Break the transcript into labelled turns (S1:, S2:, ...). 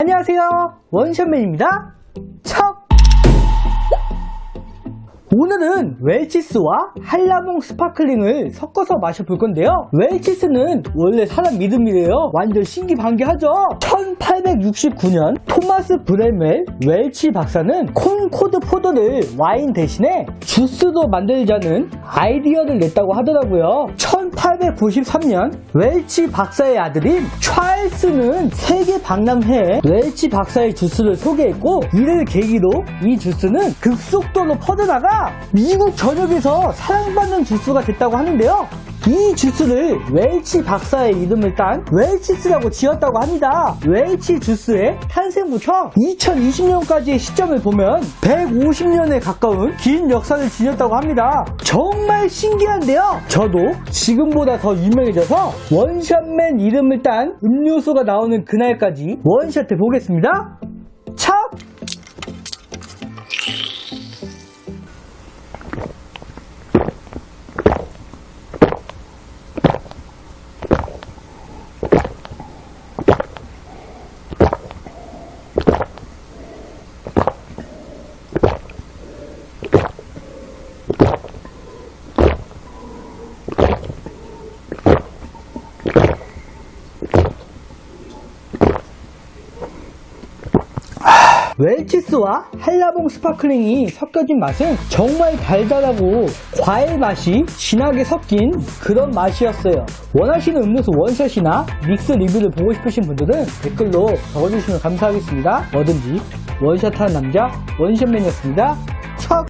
S1: 안녕하세요. 원샷맨입니다. 척 오늘은 웰치스와 한라봉 스파클링을 섞어서 마셔볼 건데요. 웰치스는 원래 사람 이름이래요. 완전 신기방기하죠? 1869년 토마스 브램웰 웰치 박사는 콘코드 포도를 와인 대신에 주스로 만들자는 아이디어를 냈다고 하더라고요. 1893년 웰치 박사의 아들인 찰스는 세계 박람회에 웰치 박사의 주스를 소개했고 이를 계기로 이 주스는 급속도로 퍼져나가 미국 전역에서 사랑받는 주스가 됐다고 하는데요 이 주스를 웰치 박사의 이름을 딴 웰치스라고 지었다고 합니다. 웰치 주스의 탄생부터 2020년까지의 시점을 보면 150년에 가까운 긴 역사를 지녔다고 합니다. 정말 신기한데요. 저도 지금보다 더 유명해져서 원샷맨 이름을 딴 음료수가 나오는 그날까지 원샷해 보겠습니다. 웰치스와 한라봉 스파클링이 섞여진 맛은 정말 달달하고 과일 맛이 진하게 섞인 그런 맛이었어요. 원하시는 음료수 원샷이나 믹스 리뷰를 보고 싶으신 분들은 댓글로 적어주시면 감사하겠습니다. 뭐든지 원샷하는 남자 원샷맨이었습니다.